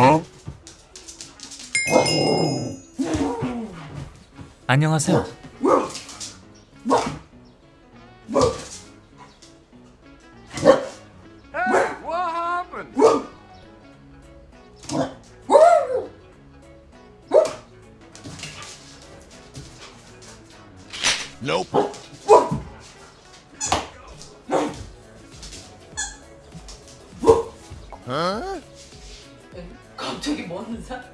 어? 안녕하세요. Nope. Huh? 갑자기 뭐 하는 사람?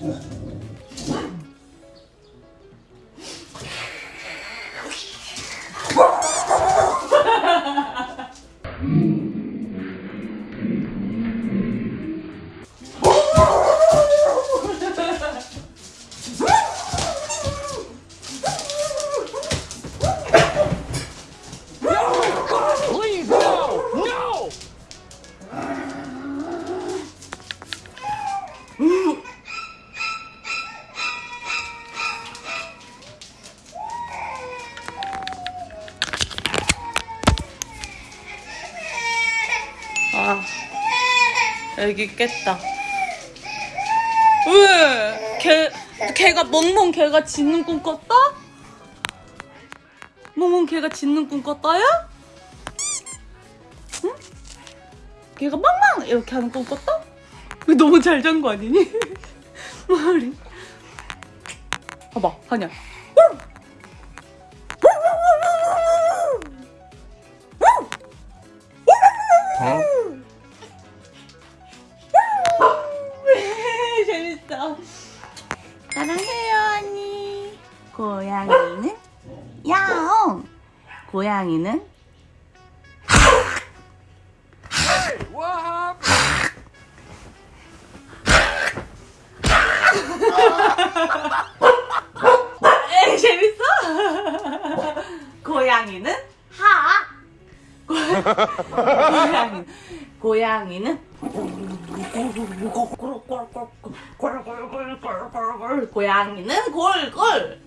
Please, 아, 애기 깼다. 왜? 걔, 걔가 멍멍 걔가 짖는 꿈 꿨다? 멍멍 걔가 짖는 꿈 꿨다야? 응? 걔가 멍멍 이렇게 하는 꿈 꿨다? 왜 너무 잘 잔 거 아니니? 머리. 봐봐, 하냐. 재밌어. 사랑해요, 언니. 고양이는 야옹. 고양이는? 에이, 재밌어? 고양이는 하. 고양이 고양이는 고양이는 골골.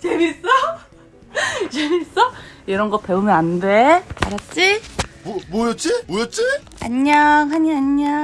재밌어? 재밌어? 이런 거 배우면 안 돼. 알았지? 뭐, 뭐였지? 뭐였지? 안녕, 한이 안녕.